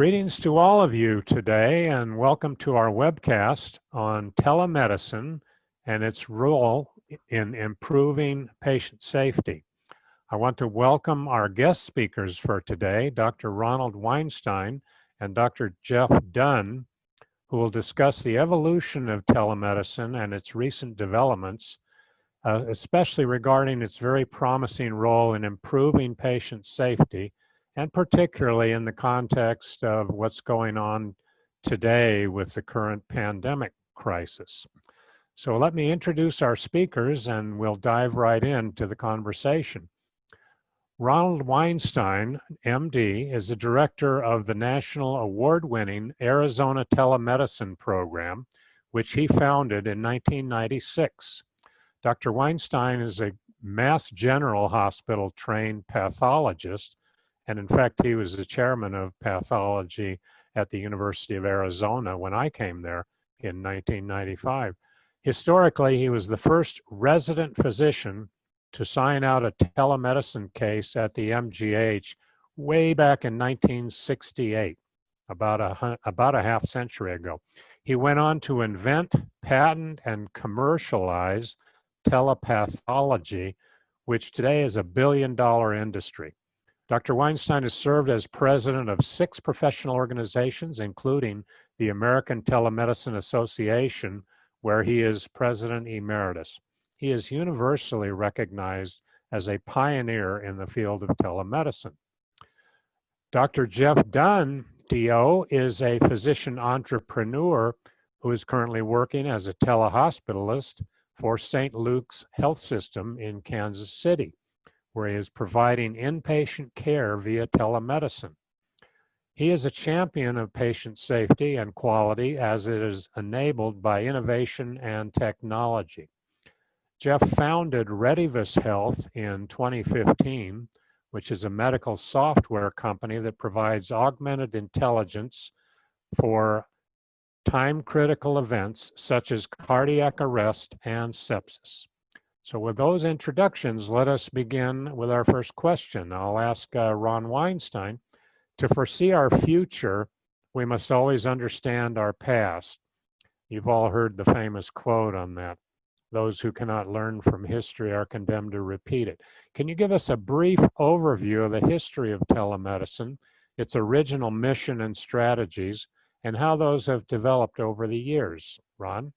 Greetings to all of you today and welcome to our webcast on telemedicine and its role in improving patient safety. I want to welcome our guest speakers for today, Dr. Ronald Weinstein and Dr. Jeff Dunn, who will discuss the evolution of telemedicine and its recent developments, uh, especially regarding its very promising role in improving patient safety and particularly in the context of what's going on today with the current pandemic crisis. So let me introduce our speakers and we'll dive right into the conversation. Ronald Weinstein, MD, is the director of the national award-winning Arizona Telemedicine Program, which he founded in 1996. Dr. Weinstein is a Mass General Hospital trained pathologist and in fact, he was the chairman of pathology at the University of Arizona when I came there in 1995. Historically, he was the first resident physician to sign out a telemedicine case at the MGH way back in 1968, about a, about a half century ago. He went on to invent, patent, and commercialize telepathology, which today is a billion dollar industry. Dr. Weinstein has served as president of six professional organizations, including the American Telemedicine Association, where he is president emeritus. He is universally recognized as a pioneer in the field of telemedicine. Dr. Jeff Dunn, DO, is a physician entrepreneur who is currently working as a telehospitalist for St. Luke's Health System in Kansas City where he is providing inpatient care via telemedicine. He is a champion of patient safety and quality as it is enabled by innovation and technology. Jeff founded Redivis Health in 2015, which is a medical software company that provides augmented intelligence for time critical events such as cardiac arrest and sepsis. So with those introductions, let us begin with our first question. I'll ask uh, Ron Weinstein, to foresee our future, we must always understand our past. You've all heard the famous quote on that. Those who cannot learn from history are condemned to repeat it. Can you give us a brief overview of the history of telemedicine, its original mission and strategies, and how those have developed over the years? Ron?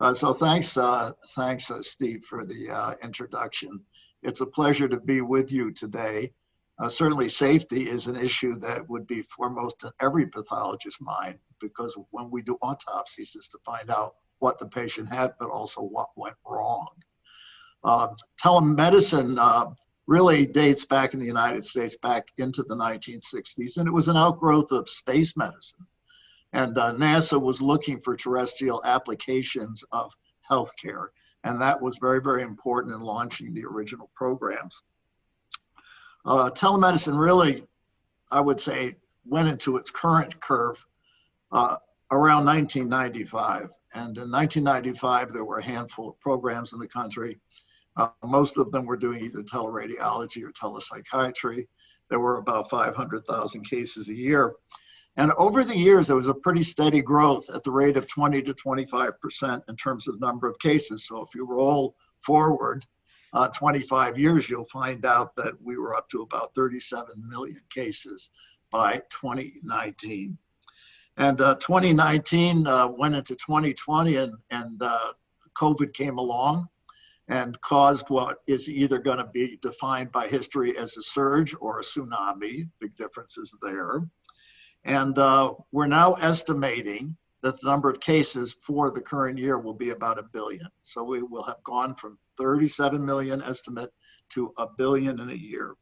Uh, so thanks, uh, thanks, uh, Steve, for the uh, introduction. It's a pleasure to be with you today. Uh, certainly, safety is an issue that would be foremost in every pathologist's mind because when we do autopsies, is to find out what the patient had, but also what went wrong. Um, telemedicine uh, really dates back in the United States back into the 1960s, and it was an outgrowth of space medicine. And uh, NASA was looking for terrestrial applications of healthcare. And that was very, very important in launching the original programs. Uh, telemedicine really, I would say, went into its current curve uh, around 1995. And in 1995, there were a handful of programs in the country. Uh, most of them were doing either teleradiology or telepsychiatry. There were about 500,000 cases a year. And over the years, it was a pretty steady growth at the rate of 20 to 25% in terms of number of cases. So if you roll forward uh, 25 years, you'll find out that we were up to about 37 million cases by 2019. And uh, 2019 uh, went into 2020 and, and uh, COVID came along and caused what is either going to be defined by history as a surge or a tsunami. Big differences there. And uh, we're now estimating that the number of cases for the current year will be about a billion. So we will have gone from 37 million estimate to a billion in a year.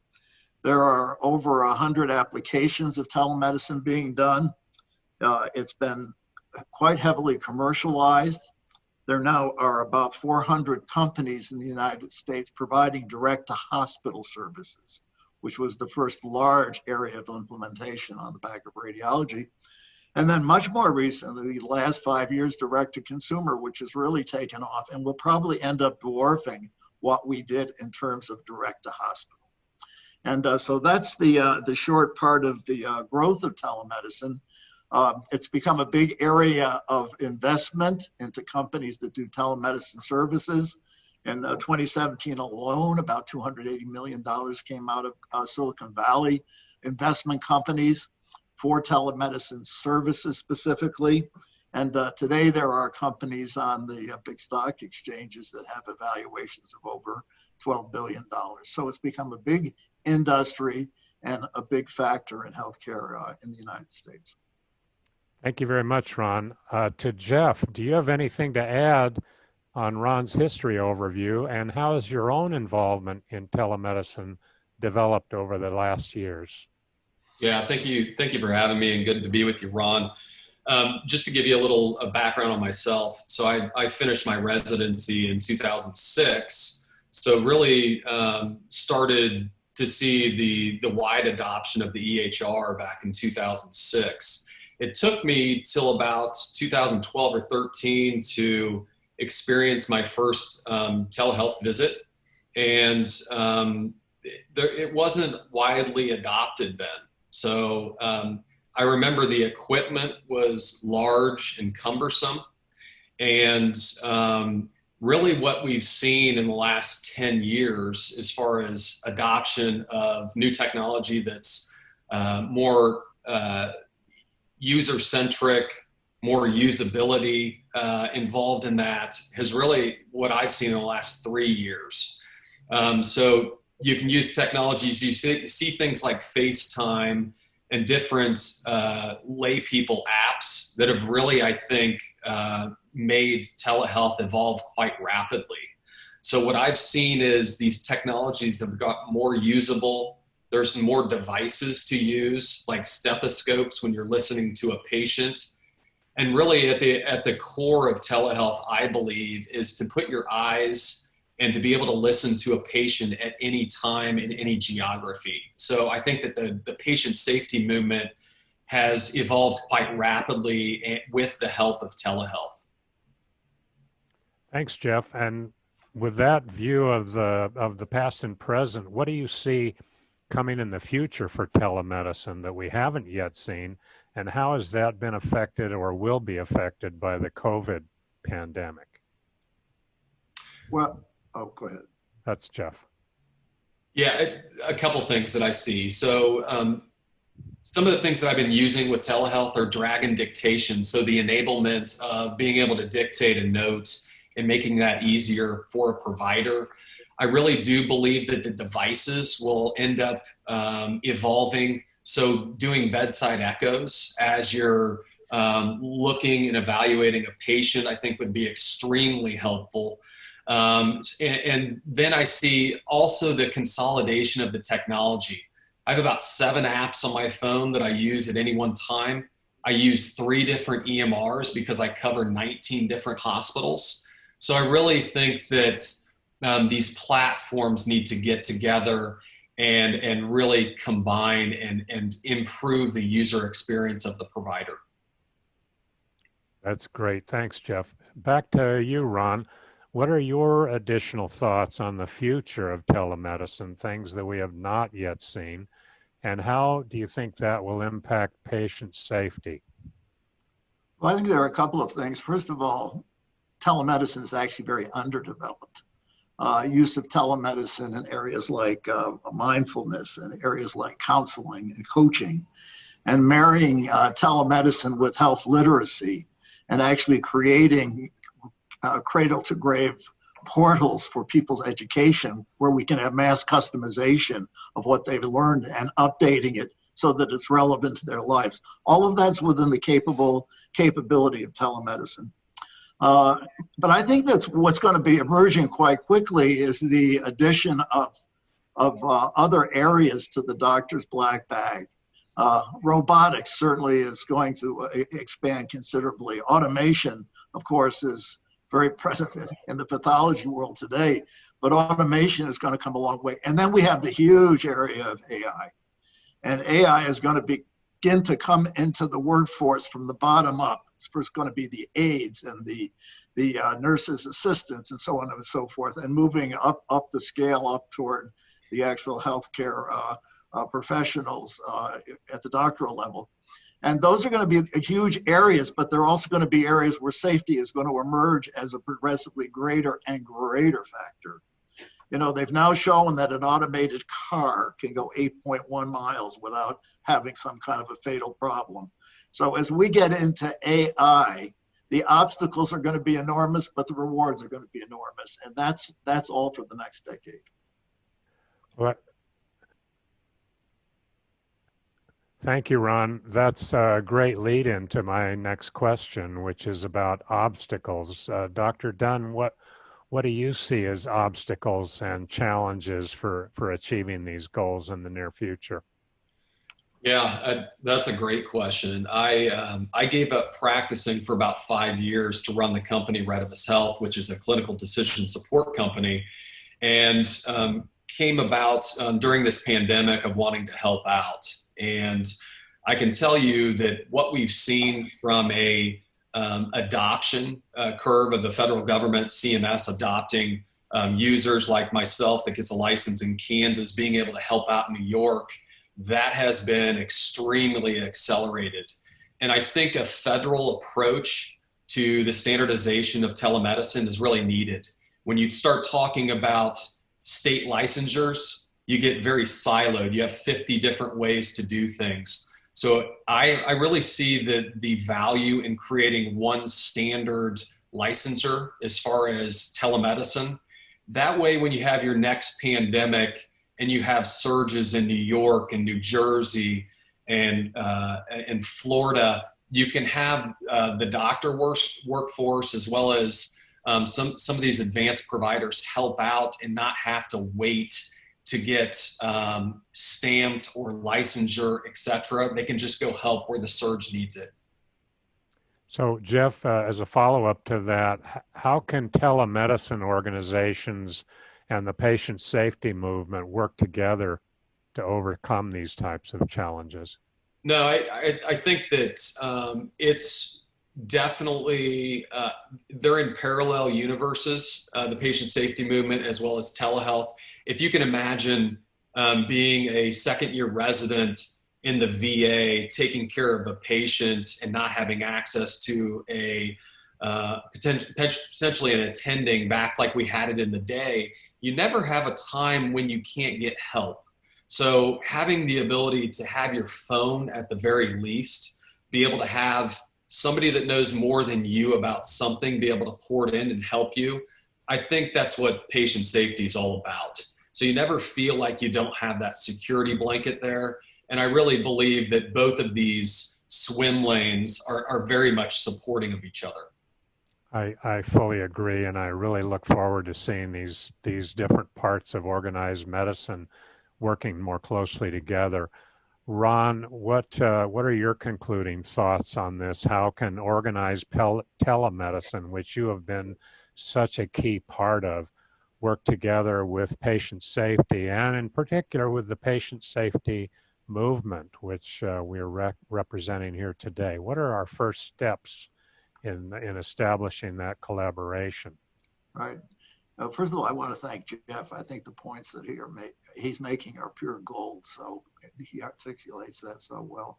There are over 100 applications of telemedicine being done. Uh, it's been quite heavily commercialized. There now are about 400 companies in the United States providing direct to hospital services which was the first large area of implementation on the back of radiology. And then much more recently, the last five years, direct to consumer, which has really taken off and will probably end up dwarfing what we did in terms of direct to hospital. And uh, so that's the, uh, the short part of the uh, growth of telemedicine. Um, it's become a big area of investment into companies that do telemedicine services. In uh, 2017 alone, about $280 million came out of uh, Silicon Valley investment companies for telemedicine services specifically. And uh, today there are companies on the uh, big stock exchanges that have evaluations of over $12 billion. So it's become a big industry and a big factor in healthcare uh, in the United States. Thank you very much, Ron. Uh, to Jeff, do you have anything to add on Ron's history overview and how has your own involvement in telemedicine developed over the last years? Yeah, thank you. Thank you for having me and good to be with you, Ron. Um, just to give you a little a background on myself. So I, I finished my residency in 2006. So really um, started to see the, the wide adoption of the EHR back in 2006. It took me till about 2012 or 13 to experience my first um, telehealth visit. And um, there, it wasn't widely adopted then. So um, I remember the equipment was large and cumbersome. And um, really what we've seen in the last 10 years as far as adoption of new technology that's uh, more uh, user-centric, more usability uh, involved in that has really what I've seen in the last three years. Um, so you can use technologies, you see, see things like FaceTime and different uh, lay people apps that have really, I think, uh, made telehealth evolve quite rapidly. So what I've seen is these technologies have got more usable. There's more devices to use, like stethoscopes when you're listening to a patient. And really at the, at the core of telehealth, I believe, is to put your eyes and to be able to listen to a patient at any time in any geography. So I think that the, the patient safety movement has evolved quite rapidly eh, with the help of telehealth. Thanks, Jeff. And with that view of the of the past and present, what do you see coming in the future for telemedicine that we haven't yet seen? And how has that been affected or will be affected by the COVID pandemic? Well, Oh, go ahead. That's Jeff. Yeah, a, a couple things that I see. So um, some of the things that I've been using with telehealth are Dragon dictation. So the enablement of being able to dictate a note and making that easier for a provider. I really do believe that the devices will end up um, evolving. So doing bedside echoes as you're um, looking and evaluating a patient, I think would be extremely helpful. Um, and, and then I see also the consolidation of the technology. I have about seven apps on my phone that I use at any one time. I use three different EMRs because I cover 19 different hospitals. So I really think that um, these platforms need to get together and, and really combine and, and improve the user experience of the provider. That's great. Thanks, Jeff. Back to you, Ron. What are your additional thoughts on the future of telemedicine, things that we have not yet seen, and how do you think that will impact patient safety? Well, I think there are a couple of things. First of all, telemedicine is actually very underdeveloped. Uh, use of telemedicine in areas like uh, mindfulness and areas like counseling and coaching, and marrying uh, telemedicine with health literacy and actually creating uh, cradle to grave portals for people's education where we can have mass customization of what they've learned and updating it so that it's relevant to their lives. All of that's within the capable capability of telemedicine. Uh, but I think that's what's going to be emerging quite quickly is the addition of, of uh, other areas to the doctor's black bag. Uh, robotics certainly is going to uh, expand considerably. Automation, of course, is very present in the pathology world today, but automation is going to come a long way. And then we have the huge area of AI. And AI is going to begin to come into the workforce from the bottom up. It's first going to be the aides and the, the uh, nurses' assistants and so on and so forth, and moving up, up the scale up toward the actual healthcare uh, uh, professionals uh, at the doctoral level. And those are going to be huge areas, but they're also going to be areas where safety is going to emerge as a progressively greater and greater factor. You know, they've now shown that an automated car can go 8.1 miles without having some kind of a fatal problem. So as we get into AI, the obstacles are going to be enormous, but the rewards are going to be enormous, and that's that's all for the next decade. What? Thank you, Ron. That's a great lead into my next question, which is about obstacles. Uh, Dr. Dunn, what what do you see as obstacles and challenges for, for achieving these goals in the near future? Yeah, I, that's a great question. I um, I gave up practicing for about five years to run the company Retevis Health, which is a clinical decision support company, and um, came about um, during this pandemic of wanting to help out. And I can tell you that what we've seen from a um, adoption uh, curve of the federal government, CMS adopting um, users like myself that gets a license in Kansas, being able to help out in New York, that has been extremely accelerated. And I think a federal approach to the standardization of telemedicine is really needed. When you start talking about state licensures, you get very siloed. You have 50 different ways to do things. So I, I really see the, the value in creating one standard licensure as far as telemedicine. That way, when you have your next pandemic and you have surges in New York and New Jersey and uh, in Florida, you can have uh, the doctor work, workforce as well as um, some, some of these advanced providers help out and not have to wait to get um, stamped or licensure, etc. They can just go help where the surge needs it. So, Jeff, uh, as a follow up to that, how can telemedicine organizations and the patient safety movement work together to overcome these types of challenges? No, I, I, I think that um, it's definitely uh, they're in parallel universes uh, the patient safety movement as well as telehealth if you can imagine um, being a second year resident in the VA, taking care of a patient and not having access to a uh, potentially an attending back like we had it in the day, you never have a time when you can't get help. So having the ability to have your phone at the very least, be able to have somebody that knows more than you about something, be able to pour it in and help you. I think that's what patient safety is all about. So you never feel like you don't have that security blanket there. And I really believe that both of these swim lanes are, are very much supporting of each other. I, I fully agree, and I really look forward to seeing these these different parts of organized medicine working more closely together. Ron, what uh, what are your concluding thoughts on this? How can organized telemedicine, which you have been such a key part of, work together with patient safety and in particular with the patient safety movement, which uh, we're re representing here today. What are our first steps in, in establishing that collaboration? Right. Uh, first of all, I want to thank Jeff. I think the points that he ma he's making are pure gold. So he articulates that so well.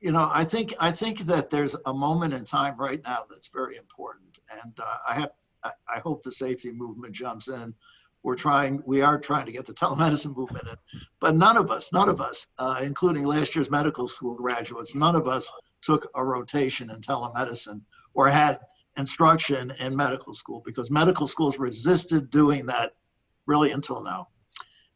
You know, I think I think that there's a moment in time right now that's very important, and uh, I have I, hope the safety movement jumps in. We're trying, we are trying to get the telemedicine movement in, but none of us, none of us, uh, including last year's medical school graduates, none of us took a rotation in telemedicine or had instruction in medical school because medical schools resisted doing that really until now.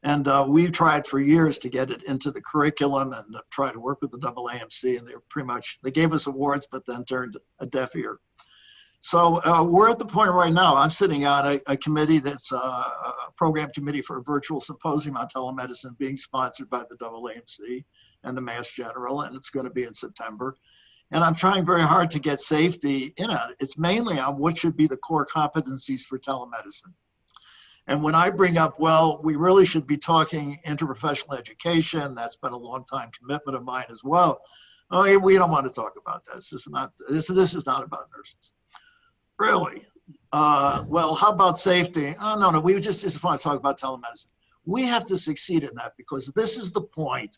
And uh, we've tried for years to get it into the curriculum and try to work with the AAMC, and they're pretty much they gave us awards, but then turned a deaf ear. So uh, we're at the point right now. I'm sitting on a, a committee that's uh, a program committee for a virtual symposium on telemedicine being sponsored by the AAMC and the Mass General, and it's going to be in September. And I'm trying very hard to get safety in it. It's mainly on what should be the core competencies for telemedicine. And when I bring up, well, we really should be talking interprofessional education, that's been a long time commitment of mine as well. Oh, we don't want to talk about that. It's just not, this, this is not about nurses. Really? Uh, well, how about safety? Oh, no, no, we just, just want to talk about telemedicine. We have to succeed in that because this is the point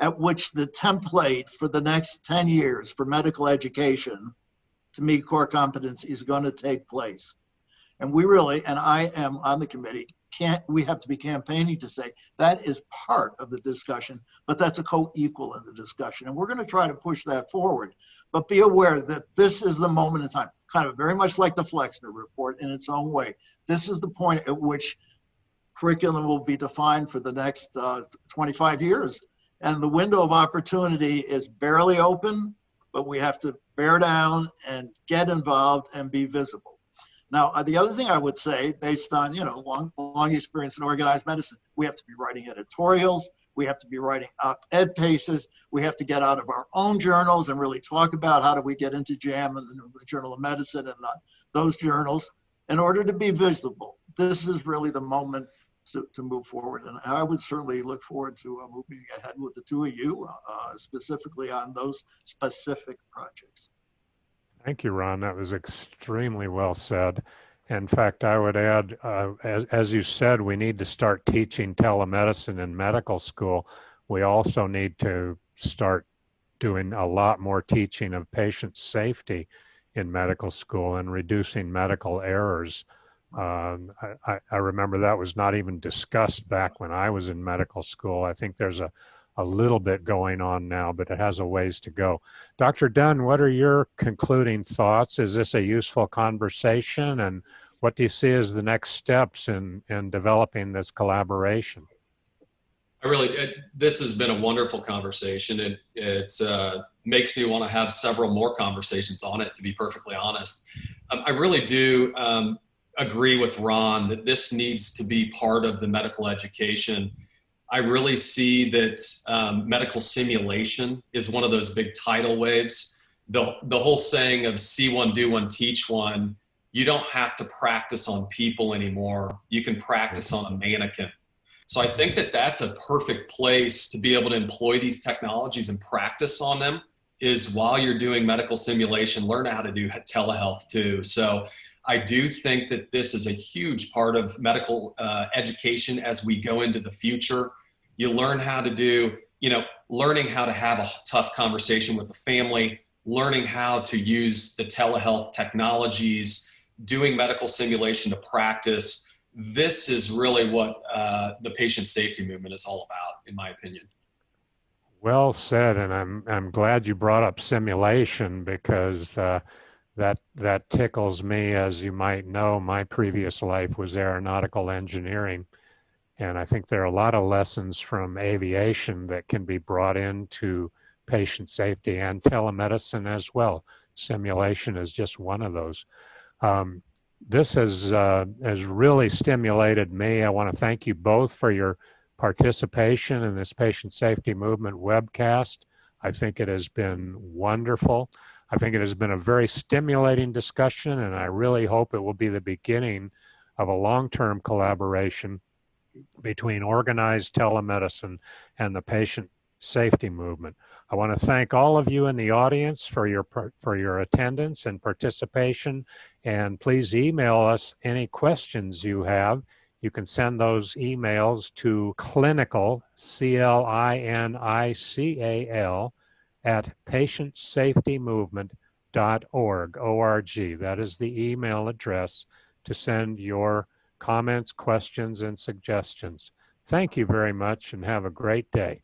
at which the template for the next 10 years for medical education to meet core competency is going to take place. And we really, and I am on the committee, can't we have to be campaigning to say that is part of the discussion, but that's a co-equal in the discussion. And we're going to try to push that forward. But be aware that this is the moment in time, kind of very much like the Flexner report in its own way. This is the point at which curriculum will be defined for the next uh, 25 years. And the window of opportunity is barely open, but we have to bear down and get involved and be visible. Now, uh, the other thing I would say, based on you know long long experience in organized medicine, we have to be writing editorials. We have to be writing op-ed pieces. We have to get out of our own journals and really talk about how do we get into JAMA and the, Journal of Medicine and the, those journals in order to be visible. This is really the moment to, to move forward. And I would certainly look forward to uh, moving ahead with the two of you, uh, specifically on those specific projects. Thank you, Ron. That was extremely well said. In fact, I would add, uh, as, as you said, we need to start teaching telemedicine in medical school. We also need to start doing a lot more teaching of patient safety in medical school and reducing medical errors. Um, I, I, remember that was not even discussed back when I was in medical school. I think there's a a little bit going on now, but it has a ways to go. Dr. Dunn, what are your concluding thoughts? Is this a useful conversation? And what do you see as the next steps in, in developing this collaboration? I really, it, this has been a wonderful conversation. It, it uh, makes me want to have several more conversations on it, to be perfectly honest. Um, I really do um, agree with Ron that this needs to be part of the medical education I really see that um, medical simulation is one of those big tidal waves. The, the whole saying of see one, do one, teach one, you don't have to practice on people anymore. You can practice on a mannequin. So I think that that's a perfect place to be able to employ these technologies and practice on them is while you're doing medical simulation, learn how to do telehealth too. So I do think that this is a huge part of medical uh, education as we go into the future. You learn how to do, you know, learning how to have a tough conversation with the family, learning how to use the telehealth technologies, doing medical simulation to practice. This is really what uh, the patient safety movement is all about, in my opinion. Well said, and I'm I'm glad you brought up simulation because uh, that that tickles me. As you might know, my previous life was aeronautical engineering, and I think there are a lot of lessons from aviation that can be brought into patient safety and telemedicine as well. Simulation is just one of those. Um, this has, uh, has really stimulated me. I want to thank you both for your participation in this patient safety movement webcast. I think it has been wonderful. I think it has been a very stimulating discussion, and I really hope it will be the beginning of a long-term collaboration between organized telemedicine and the patient safety movement. I want to thank all of you in the audience for your for your attendance and participation and please email us any questions you have. You can send those emails to clinical C L I N I C A L at patientsafetymovement.org O-R-G. That is the email address to send your comments, questions, and suggestions. Thank you very much and have a great day.